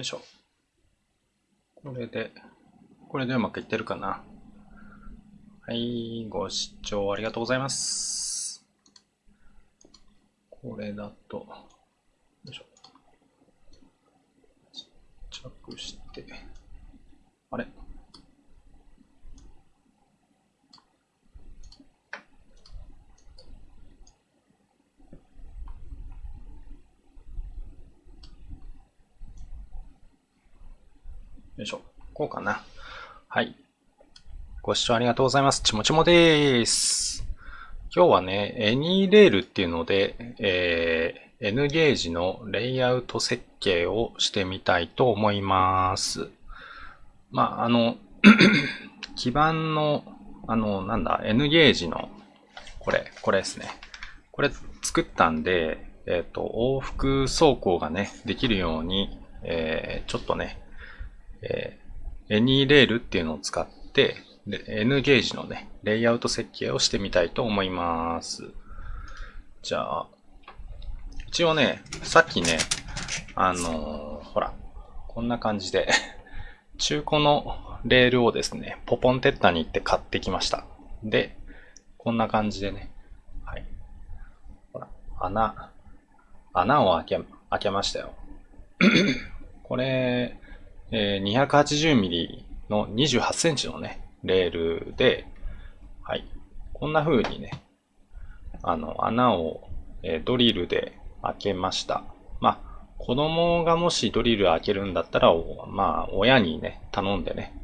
よいしょ。これで、これでうまくいってるかな？はい、ご視聴ありがとうございます。これだと、よいしょ。ちっちゃくして、あれよいしょ。こうかな。はい。ご視聴ありがとうございます。ちもちもです。今日はね、エニーレールっていうので、えー、N ゲージのレイアウト設計をしてみたいと思います。まあ、あの、基板の、あの、なんだ、N ゲージの、これ、これですね。これ作ったんで、えっ、ー、と、往復走行がね、できるように、えー、ちょっとね、えエニーレールっていうのを使って、N ゲージのね、レイアウト設計をしてみたいと思います。じゃあ、一応ね、さっきね、あのー、ほら、こんな感じで 中古のレールをですね、ポポンテッタに行って買ってきました。で、こんな感じでね、はい。ほら、穴、穴を開け、開けましたよ。これ、えー、280mm の28センチのね、レールで、はい。こんな風にね、あの、穴を、ドリルで開けました。まあ、子供がもしドリル開けるんだったら、まあ、親にね、頼んでね、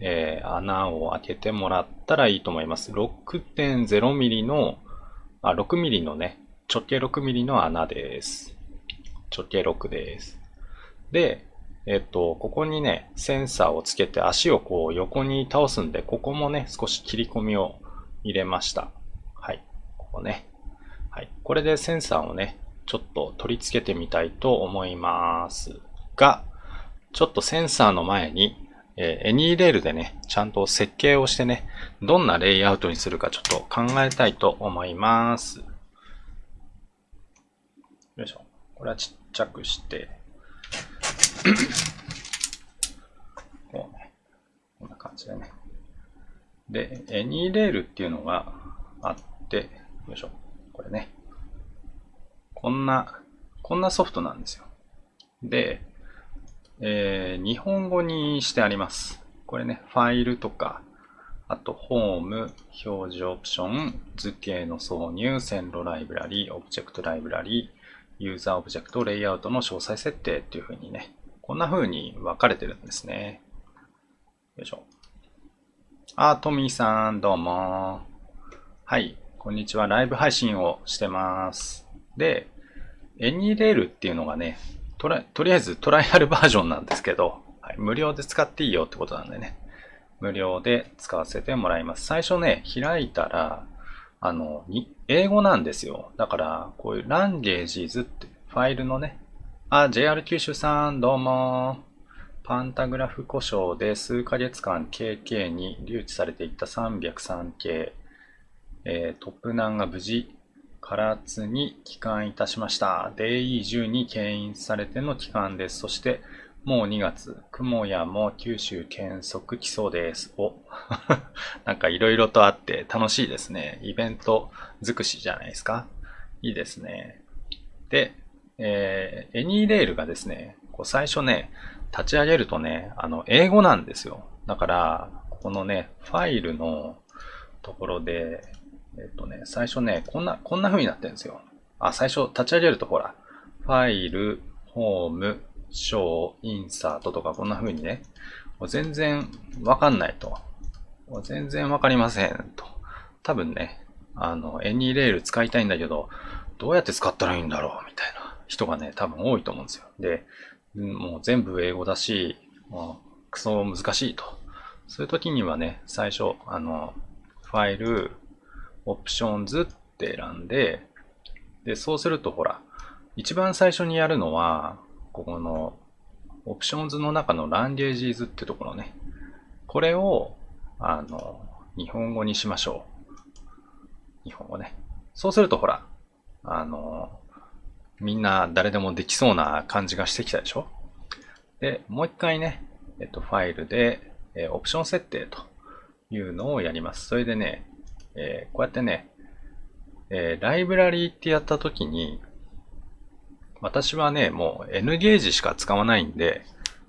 えー、穴を開けてもらったらいいと思います。6.0mm の、あ、6mm のね、直径 6mm の穴です。直径6です。で、えっと、ここにね、センサーをつけて足をこう横に倒すんで、ここもね、少し切り込みを入れました。はい。ここね。はい。これでセンサーをね、ちょっと取り付けてみたいと思いますが、ちょっとセンサーの前に、えー、エニーレールでね、ちゃんと設計をしてね、どんなレイアウトにするかちょっと考えたいと思います。よいしょ。これはちっちゃくして、こうね、こんな感じでね。で、エニーレールっていうのがあって、よいしょ、これね。こんな、こんなソフトなんですよ。で、えー、日本語にしてあります。これね、ファイルとか、あと、ホーム、表示オプション、図形の挿入、線路ライブラリ、オブジェクトライブラリ、ユーザーオブジェクト、レイアウトの詳細設定っていう風にね、こんな風に分かれてるんですね。よいしょ。あ、トミーさん、どうも。はい、こんにちは。ライブ配信をしてます。で、 AnyRail っていうのがね、ととりあえずトライアル バージョンなんですけど、はい、無料で使っていいよってことなんでね。無料で使わせてもらいます。最初ね、開いたら、あの、英語なんですよ。だから、こういうランゲージズってファイルのね、あ、JR 九州さん、どうも。パンタグラフ故障で数ヶ月間 KK に留置されていた303系、えー、トップナンが無事、唐津に帰還いたしました。DE10 に牽引されての帰還です。そして、もう2月、雲やも九州検測来そうです。お なんか色々とあって楽しいですね。イベント尽くしじゃないですか。いいですね。で、えー、エニーレールがですね、こう最初ね、立ち上げるとね、あの、英語なんですよ。だから、このね、ファイルのところで、えっとね、最初ね、こんな、こんな風になってるんですよ。あ、最初立ち上げるとほら、ファイル、ホーム、ショー、インサートとかこんな風にね、もう全然わかんないと。もう全然わかりませんと。多分ね、あの、エニーレール使いたいんだけど、どうやって使ったらいいんだろうみたいな。人がね、多分多いと思うんですよ。で、もう全部英語だし、もうクソ難しいと。そういう時にはね、最初、あの、ファイル、 Options って選んで、で、そうするとほら、一番最初にやるのは、ここの Options の中の Languages ってところね。これを、あの、日本語にしましょう。日本語ね。そうするとほら、あの、みんな誰でもできそうな感じがしてきたでしょ？で、もう一回ね、えっと、ファイルで、えオプション設定というのをやります。それでね、えこうやってね、えライブラリーってやったときに、私はね、もう N ゲージしか使わないんで、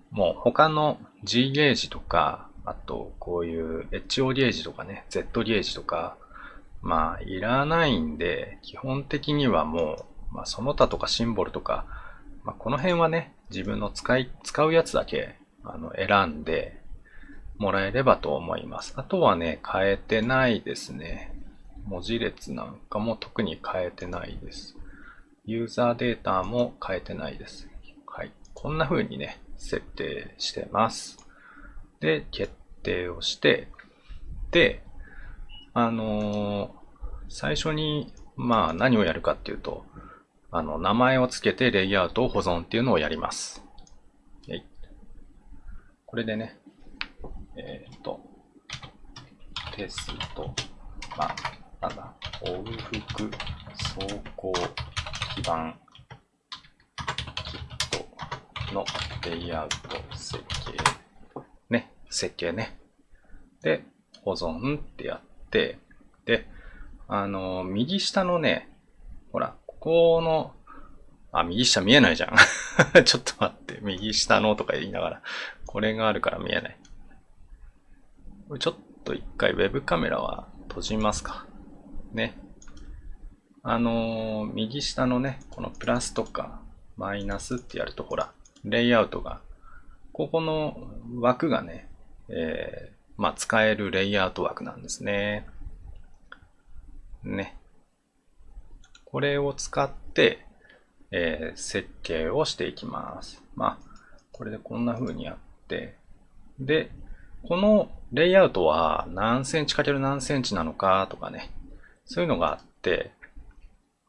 もう他の G ゲージとか、あとこういう HO ゲージとかね、Z ゲージとか、まあいらないんで、基本的にはもう、まあその他とかシンボルとか、まあこの辺はね、自分の使い、使うやつだけあの選んでもらえればと思います。あとはね、変えてないですね。文字列なんかも特に変えてないです。ユーザーデータも変えてないです。はい。こんな風にね、設定してます。で、決定をして、で、あのー、最初に、まあ何をやるかっていうと、あの、名前を付けてレイアウトを保存っていうのをやります。これでね、えっ、ー、と、テスト、まあ、なんだ、往復走行基盤キットのレイアウト設計。ね、設計ね。で、保存ってやって、で、あの、右下のね、ほら、ここの、あ、右下見えないじゃん。ちょっと待って、右下のとか言いながら、これがあるから見えない。ちょっと一回 Web カメラは閉じますか。ね。あのー、右下のね、このプラスとかマイナスってやるとほら、レイアウトが、ここの枠がね、えー、まあ、使えるレイアウト枠なんですね。ね。これを使って、えー、設計をしていきます。まあ、これでこんな風にやって、で、このレイアウトは何センチかける何センチなのかとかね、そういうのがあって、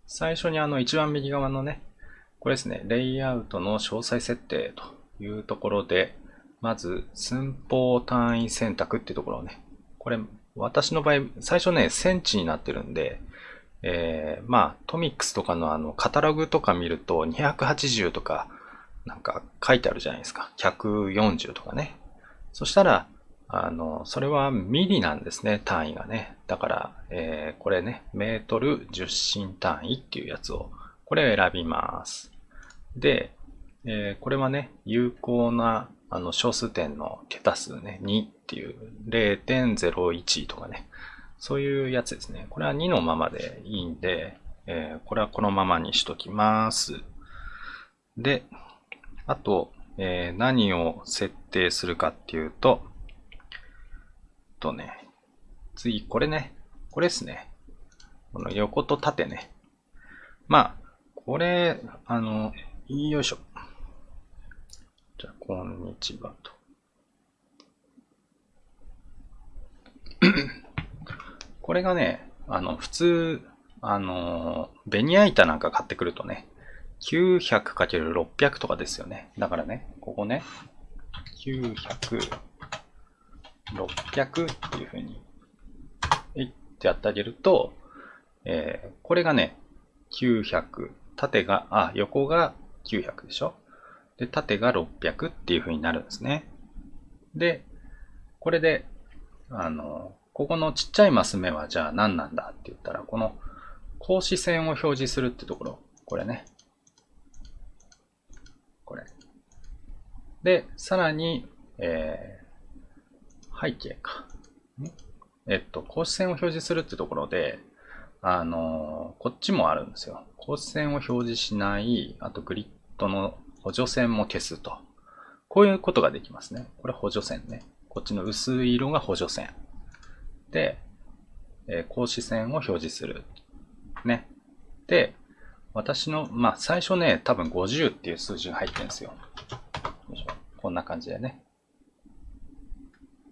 最初にあの一番右側のね、これですね、レイアウトの詳細設定というところで、まず寸法単位選択っていうところをね、これ私の場合、最初ね、センチになってるんで、えー、まあ、トミックスとかのあの、カタログとか見ると、280とか、なんか書いてあるじゃないですか。140とかね。そしたら、あの、それはミリなんですね、単位がね。だから、えー、これね、メートル10進単位っていうやつを、これを選びます。で、えー、これはね、有効なあの小数点の桁数ね、2っていう0.01とかね、そういうやつですね。これは2のままでいいんで、えー、これはこのままにしときます。で、あと、えー、何を設定するかっていうと、とね、次、これね、これですね。この横と縦ね。まあ、これ、あの、よいしょ。じゃあ、こんにちはと。これがね、あの、普通、あの、ベニヤ板なんか買ってくるとね、900×600 とかですよね。だからね、ここね、900、600っていうふうに、えいってやってあげると、えー、これがね、900、縦が、あ、横が900でしょ？で、縦が600っていうふうになるんですね。で、これで、あの、ここのちっちゃいマス目はじゃあ何なんだって言ったら、この格子線を表示するってところ、これね。これ。で、さらに、えー、背景か。えっと、格子線を表示するってところで、あのー、こっちもあるんですよ。格子線を表示しない、あとグリッドの補助線も消すと。こういうことができますね。これ補助線ね。こっちの薄い色が補助線。で、えー、格子線を表示する。ね。で、私の、まあ、最初ね、多分50っていう数字が入ってるんですよ。よいしょこんな感じでね。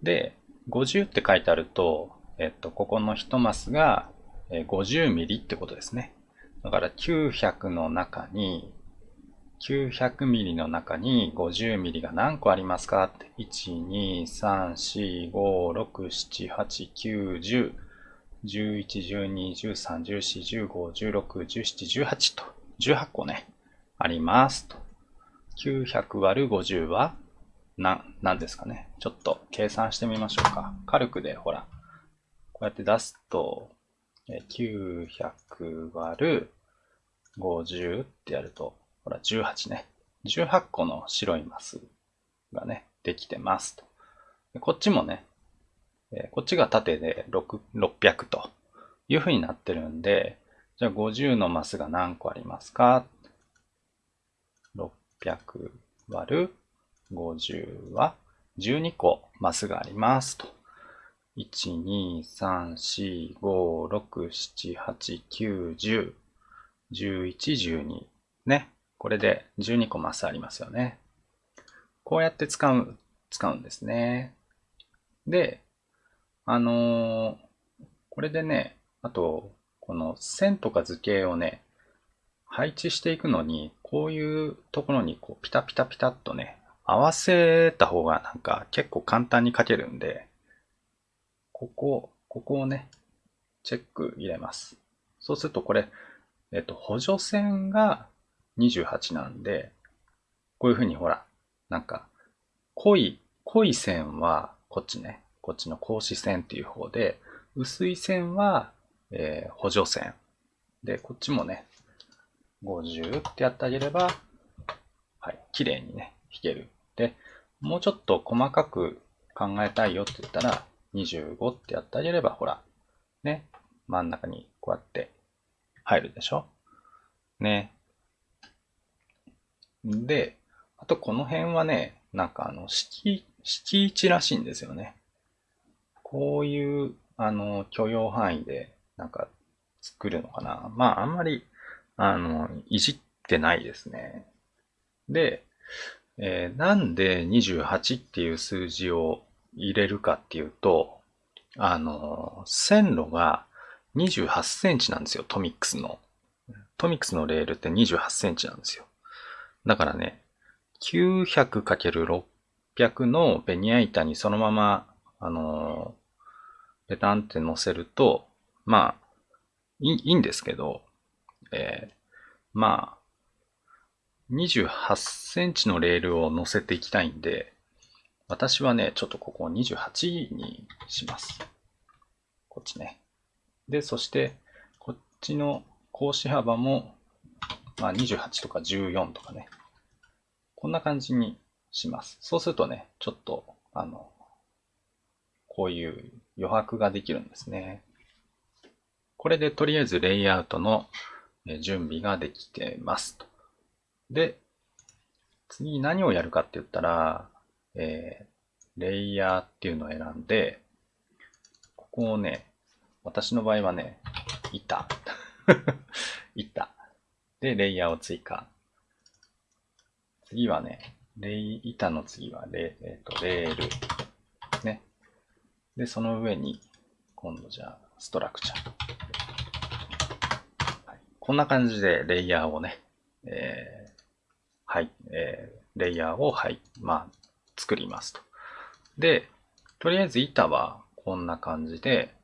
で、50って書いてあると、えっと、ここの1マスが50ミリってことですね。だから900の中に、900ミリの中に50ミリが何個ありますか？って。1、2、3、4、5、6、7、8、9、10。11、12、13、14、15、16、17、18と、18個ね、ありますと。900割る50はな、なんですかね？ちょっと計算してみましょうか。軽くで、ほら、こうやって出すと、900割る50ってやると、ほら、18ね。18個の白いマスがね、できてますと。こっちもね、こっちが縦で6 600という風になってるんで、じゃあ50のマスが何個ありますか ?600 割る50は12個マスがありますと。1、2、3、4、5、6、7、8、9、10、11、12。ね。これで12個マスありますよね。こうやって使う、使うんですね。で、あのー、これでね、あと、この線とか図形をね、配置していくのに、こういうところにこうピタピタピタっとね、合わせた方がなんか結構簡単に書けるんで、ここ、ここをね、チェック入れます。そうするとこれ、えっと、補助線が28なんで、こういうふうにほら、なんか、濃い、濃い線はこっちね、こっちの格子線っていう方で、薄い線は、えー、補助線。で、こっちもね、50ってやってあげれば、はい、綺麗にね、弾ける。で、もうちょっと細かく考えたいよって言ったら、25ってやってあげれば、ほら、ね、真ん中にこうやって入るでしょね。で、あとこの辺はね、なんかあの、敷、敷地らしいんですよね。こういう、あの、許容範囲で、なんか、作るのかな。まあ、あんまり、あの、いじってないですね。で、えー、なんで28っていう数字を入れるかっていうと、あの、線路が28センチなんですよ、トミックスの。トミックスのレールって28センチなんですよ。だからね、900×600 のベニヤ板にそのまま、あの、ペタンって乗せると、まあ、いいんですけど、えー、まあ、28センチのレールを乗せていきたいんで、私はね、ちょっとここ28にします。こっちね。で、そして、こっちの格子幅も、まあ、28とか14とかね。こんな感じにします。そうするとね、ちょっと、あの、こういう余白ができるんですね。これでとりあえずレイアウトの準備ができてます。で、次何をやるかって言ったら、えー、レイヤーっていうのを選んで、ここをね、私の場合はね、板。板。で、レイヤーを追加。次はね、レイ、板の次はレ、えー、とレール。ね。で、その上に、今度じゃあ、ストラクチャー。はい、こんな感じでレイヤーをね、えー、はい、えー、レイヤーを、はい、まあ、作りますと。で、とりあえず板はこんな感じで、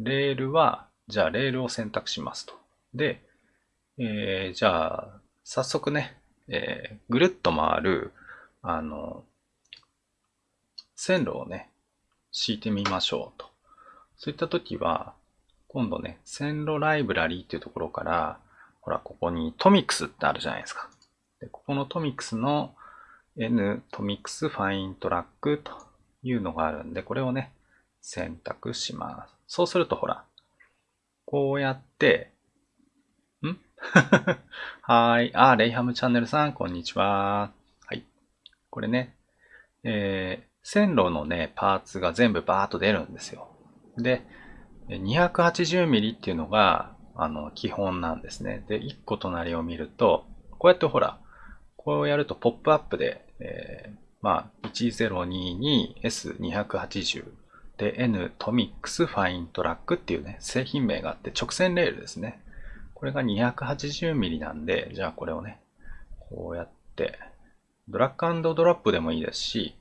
レールは、じゃあレールを選択しますと。で、えー、じゃあ、早速ね、えー、ぐるっと回る、あの、線路をね、敷いてみましょうと。そういった時は、今度ね、線路ライブラリーっていうところから、ほら、ここにトミックスってあるじゃないですか。でここのトミックスの N トミックスファイントラックというのがあるんで、これをね、選択します。そうするとほら、こうやって、はい。あ、レイハムチャンネルさん、こんにちは。はい。これね、えー、線路のね、パーツが全部バーっと出るんですよ。で、280ミリっていうのが、あの、基本なんですね。で、1個隣を見ると、こうやってほら、こうやるとポップアップで、えー、まあ、1022S280 で N トミックスファイントラックっていうね、製品名があって直線レールですね。これが 280mm なんで、じゃあこれをね、こうやって、ドラッグドロップでもいいですし、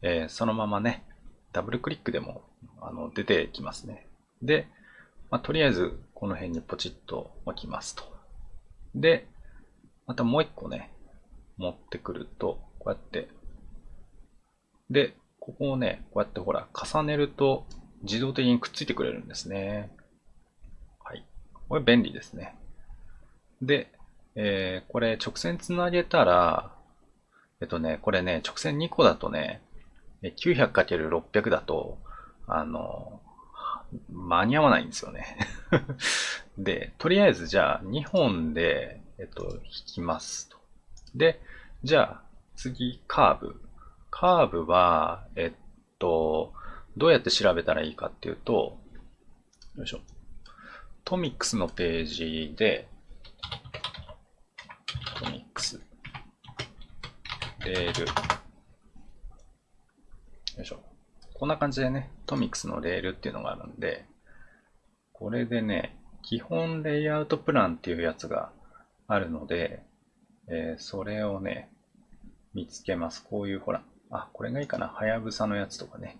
えー、そのままね、ダブルクリックでもあの出てきますね。で、まあ、とりあえずこの辺にポチッと置きますと。で、またもう一個ね、持ってくると、こうやってで、ここをね、こうやってほら、重ねると自動的にくっついてくれるんですね。これ便利ですね。で、えー、これ直線つなげたら、えっとね、これね、直線2個だとね、900×600 だと、あの、間に合わないんですよね で、とりあえずじゃあ2本で、えっと、引きますと。で、じゃあ次カーブ。カーブは、えっと、どうやって調べたらいいかっていうと、よいしょ。トミックスのページで、トミックス、レール、よいしょ。こんな感じでね、トミックスのレールっていうのがあるんで、これでね、基本レイアウトプランっていうやつがあるので、えー、それをね、見つけます。こういうほら、あ、これがいいかな。はやぶさのやつとかね。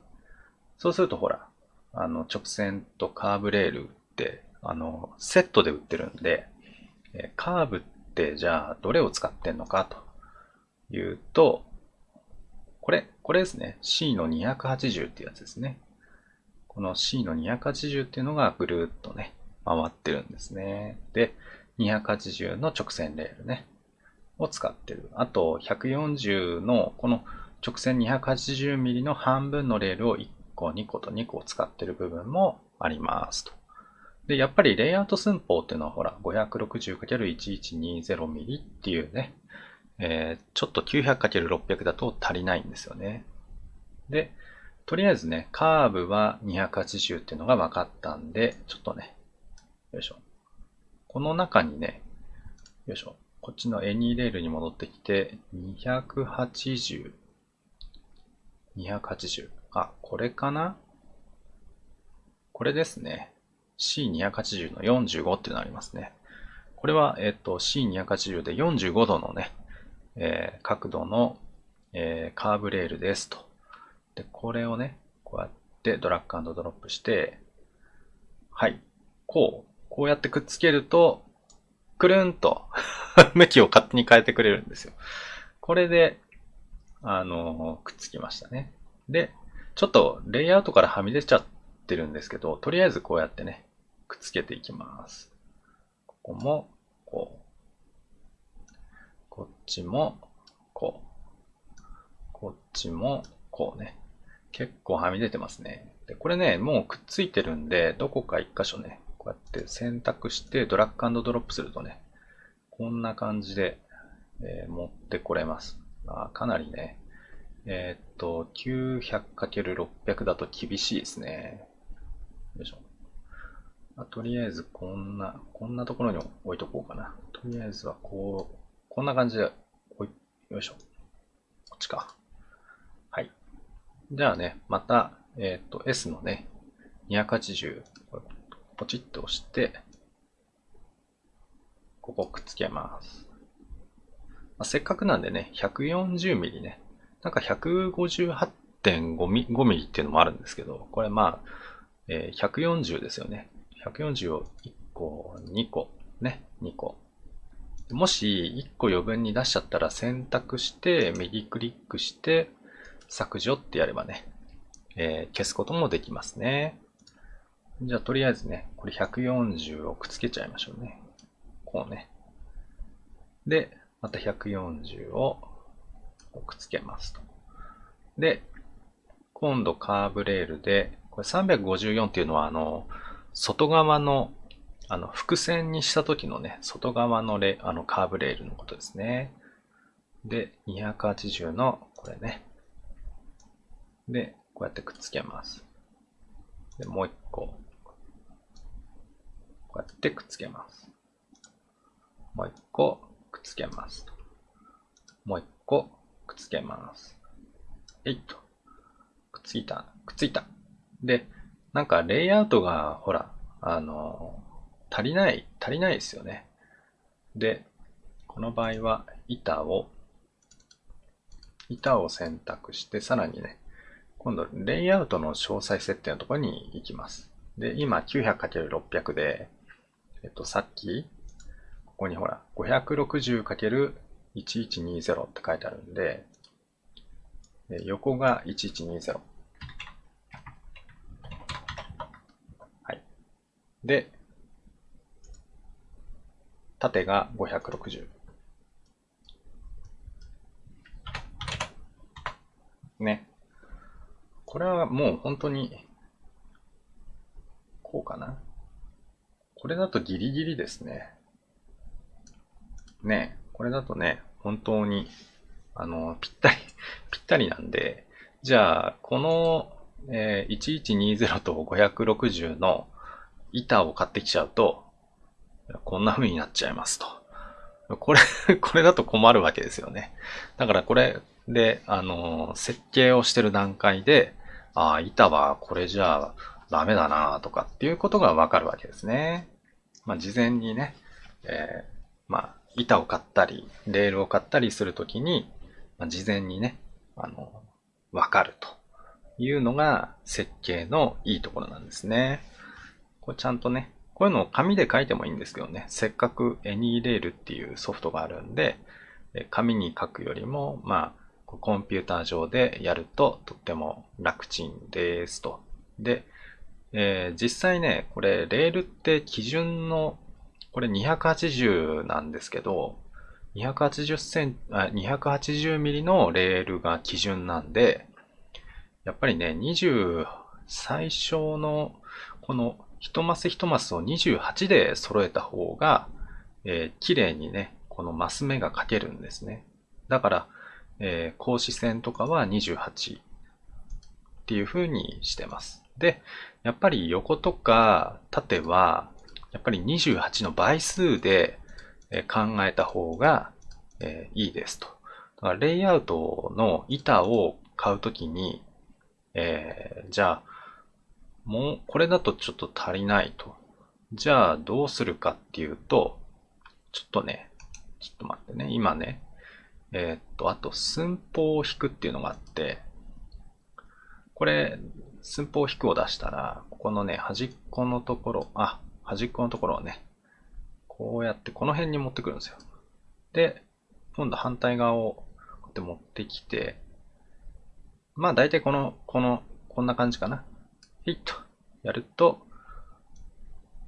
そうするとほら、あの、直線とカーブレールって、あの、セットで売ってるんで、え、カーブってじゃあどれを使ってんのかというと、これ、これですね。C の280っていうやつですね。この C の280っていうのがぐるっとね、回ってるんですね。で、280の直線レールね、を使ってる。あと、140のこの直線 280mm の半分のレールを1個、2個と2個使ってる部分もありますと。で、やっぱりレイアウト寸法っていうのはほら、560×1120mm っていうね、えー、ちょっと 900×600 だと足りないんですよね。で、とりあえずね、カーブは280っていうのが分かったんで、ちょっとね、よいしょ。この中にね、よいしょ。こっちの Any レールに戻ってきて、280。280。あ、これかな？これですね。C280 の45っていうのありますね。これは、えっと、C280 で45度のね、えー、角度の、えー、カーブレールですと。で、これをね、こうやってドラッグドロップして、はい、こう、こうやってくっつけると、くるんと 向きを勝手に変えてくれるんですよ。これで、あの、くっつきましたね。で、ちょっとレイアウトからはみ出ちゃってるんですけど、とりあえずこうやってね、くっつけていきます。ここも、こう。こっちも、こう。こっちも、こうね。結構はみ出てますね。で、これね、もうくっついてるんで、どこか一箇所ね、こうやって選択してドラッグドロップするとね、こんな感じで、えー、持ってこれます。あかなりね、えー、っと、900×600 だと厳しいですね。よいしょ。あとりあえずこんな、こんなところに置いとこうかな。とりあえずはこう、こんな感じで、おい、よいしょ。こっちか。はい。じゃあね、また、えっ、と、S のね、280、ポチッと押して、ここくっつけます。まあ、せっかくなんでね、140ミリね、なんか158.5ミリっていうのもあるんですけど、これまあ、えー、140ですよね。140を1個、2個、ね、2個。もし1個余分に出しちゃったら選択して、右クリックして、削除ってやればね、えー、消すこともできますね。じゃあ、とりあえずね、これ140をくっつけちゃいましょうね。こうね。で、また140をくっつけますと。で、今度カーブレールで、これ354っていうのは、あの、外側の、あの、伏線にした時のね、外側のレあのカーブレールのことですね。で、280の、これね。で、こうやってくっつけます。で、もう一個。こうやってくっつけます。もう一個くっつけます。もう一個くっつけます。えいっと。くっついた。くっついた。で、なんかレイアウトが、ほら、あの、足りない、足りないですよね。で、この場合は板を、板を選択して、さらにね、今度、レイアウトの詳細設定のところに行きます。で、今 900×600 で、えっと、さっき、ここにほら、560×1120 って書いてあるんで、横が1120。はい。で、縦が560。ね。これはもう本当に、こうかな。これだとギリギリですね。ねこれだとね、本当に、あの、ぴったり ぴったりなんで、じゃあ、この、えー、1120と560の板を買ってきちゃうと、こんな風になっちゃいますと。これ これだと困るわけですよね。だからこれで、あの、設計をしてる段階で、ああ、板はこれじゃあダメだなとかっていうことがわかるわけですね。まあ、事前にね、えー、まあ、板を買ったり、レールを買ったりするときに、まあ、事前にね、あの、わかるというのが設計のいいところなんですね。これちゃんとね、こういうのを紙で書いてもいいんですけどね、せっかく AnyRail っていうソフトがあるんで、紙に書くよりも、まあ、コンピューター上でやるととっても楽ちんですと。で、えー、実際ね、これ、レールって基準の、これ280なんですけど、280センあ280ミリのレールが基準なんで、やっぱりね、20、最小のこの一マス一マスを28で揃えた方が、えー、綺麗にね、このマス目が書けるんですね。だから、えー、格子線とかは28っていう風にしてます。で、やっぱり横とか縦は、やっぱり28の倍数で考えた方がいいですと。だからレイアウトの板を買うときに、えー、じゃあ、もうこれだとちょっと足りないと。じゃあどうするかっていうと、ちょっとね、ちょっと待ってね、今ね、えー、っと、あと寸法を引くっていうのがあって、これ、寸法引くを出したら、ここのね、端っこのところ、あ、端っこのところをね、こうやってこの辺に持ってくるんですよ。で、今度反対側をこうやって持ってきて、まあ大体この、この、こんな感じかな。ヒッとやると、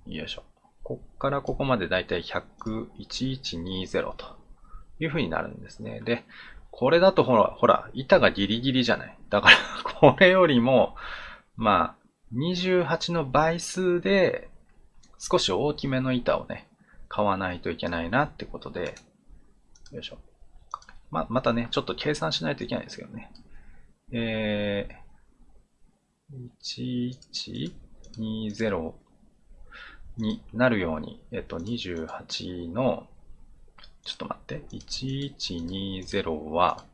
よいしょ。こっからここまでだいたい100、1120という風になるんですね。で、これだとほら、ほら、板がギリギリじゃない。だから これよりも、まあ、28の倍数で少し大きめの板をね、買わないといけないなってことで、よいしょ。ま、またね、ちょっと計算しないといけないんですけどね。えー、1120になるように、えっと、28の、ちょっと待って、1120は、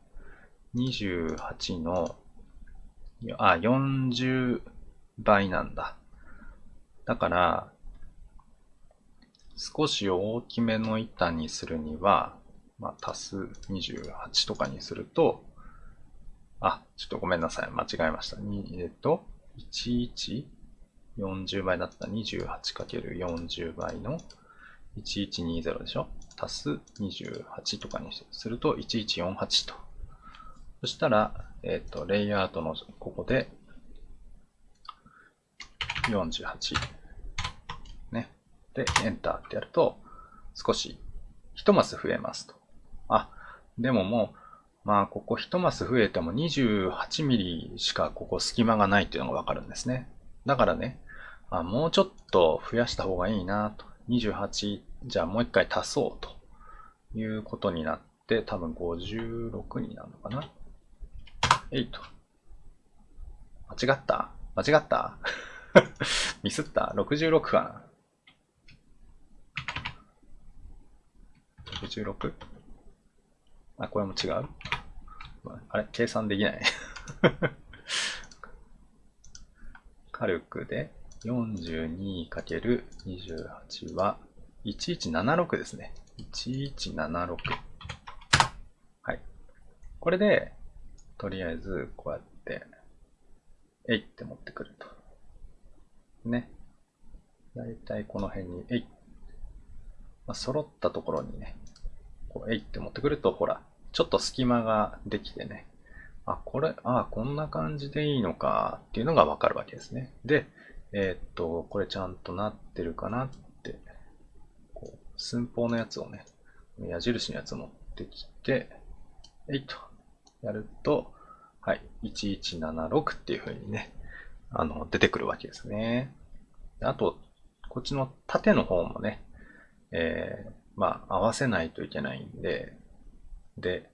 28の、あ、40倍なんだ。だから、少し大きめの板にするには、まあ、足す28とかにすると、あ、ちょっとごめんなさい。間違えました。えっと、11、40倍だった 28×40 倍の1120でしょ？足す28とかにすると1148と。そしたら、えっ、と、レイアウトのここで48。ね。で、エンターってやると、少し1マス増えますと。あ、でももう、まあ、ここ1マス増えても28ミリしかここ隙間がないっていうのがわかるんですね。だからね、あもうちょっと増やした方がいいなと。28、じゃあもう一回足そうということになって、多分56になるのかな。8。間違った間違った ミスった ?66 かな ?66? あ、これも違う？あれ計算できない 火力で 42×28 は1176ですね。1176。はい。これで、とりあえず、こうやって、えいって持ってくると。ね。だいたいこの辺に、えい。まあ、揃ったところにね、こう、えいって持ってくると、ほら、ちょっと隙間ができてね、あ、これ、あ、こんな感じでいいのかっていうのがわかるわけですね。で、えー、っと、これちゃんとなってるかなって、こう寸法のやつをね、矢印のやつ持ってきて、えいと、やると、はい、1176っていう風にね、あの、出てくるわけですね。あと、こっちの縦の方もね、えー、まあ、合わせないといけないんで、で、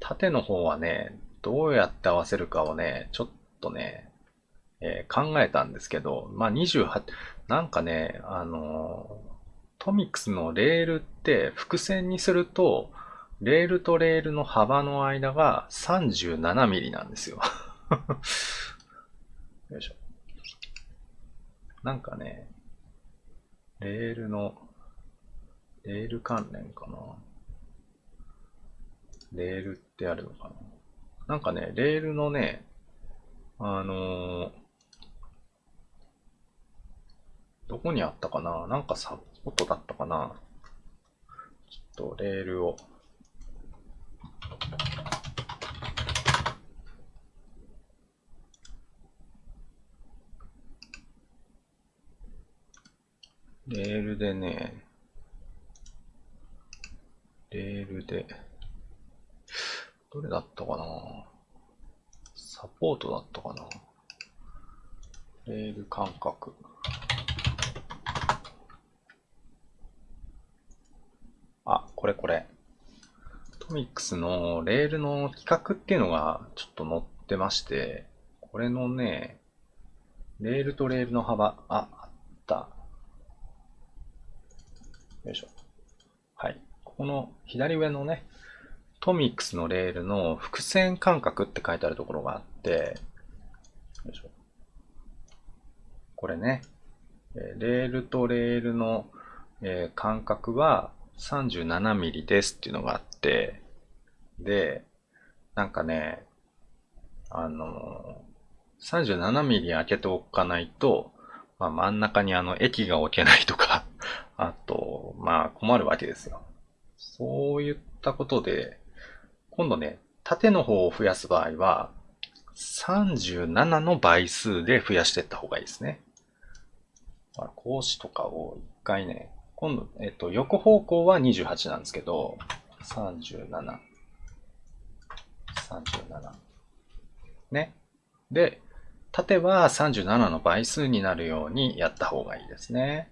縦の方はね、どうやって合わせるかをね、ちょっとね、えー、考えたんですけど、まあ、28、なんかね、あのトミックスのレールって伏線にすると、レールとレールの幅の間が37ミリなんですよ よいしょ。なんかね、レールの、レール関連かな。レールってあるのかな？なんかね、レールのね、あのー、どこにあったかな？なんかサポートだったかな？ちょっとレールを。レールでね、レールで、どれだったかな？サポートだったかな？レール感覚。あ、これこれ。トミックスのレールの規格っていうのがちょっと載ってまして、これのね、レールとレールの幅、あ、あった。よいしょ。はい。この左上のね、トミックスのレールの伏線間隔って書いてあるところがあって、これね、レールとレールの間隔は 37mm ですっていうのがあって、で、なんかね、あの、37mm 開けておかないと、まあ、真ん中にあの液が置けないとかあと、まあ困るわけですよ。そういったことで、今度ね、縦の方を増やす場合は、37の倍数で増やしていった方がいいですね。格子とかを一回ね、今度、えっと、横方向は28なんですけど、37、37。ね。で、縦は37の倍数になるようにやった方がいいですね。